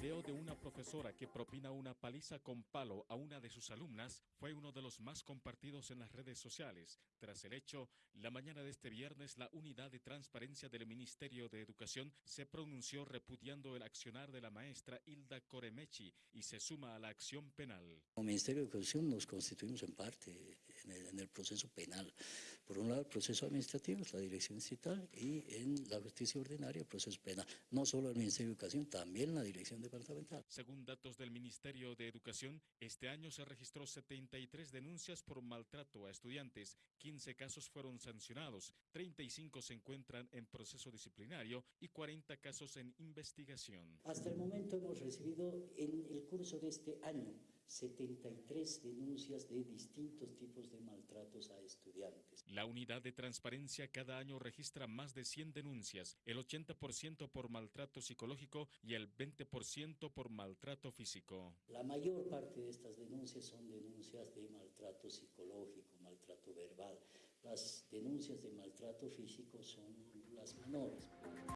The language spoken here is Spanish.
video de una profesora que propina una paliza con palo a una de sus alumnas fue uno de los más compartidos en las redes sociales. Tras el hecho, la mañana de este viernes, la Unidad de Transparencia del Ministerio de Educación se pronunció repudiando el accionar de la maestra Hilda Coremechi y se suma a la acción penal. Como Ministerio de Educación nos constituimos en parte en el, en el proceso penal. Por un lado, el proceso administrativo, la dirección distrital, y en la justicia ordinaria, el proceso penal. No solo el Ministerio de Educación, también la dirección departamental. Según datos del Ministerio de Educación, este año se registró 73 denuncias por maltrato a estudiantes, 15 casos fueron sancionados, 35 se encuentran en proceso disciplinario y 40 casos en investigación. Hasta el momento hemos recibido en el curso de este año 73 denuncias de distintos tipos de maltratos a estudiantes. La unidad de transparencia cada año registra más de 100 denuncias, el 80% por maltrato psicológico y el 20% por maltrato físico. La mayor parte de estas denuncias son denuncias de maltrato psicológico, maltrato verbal. Las denuncias de maltrato físico son las menores.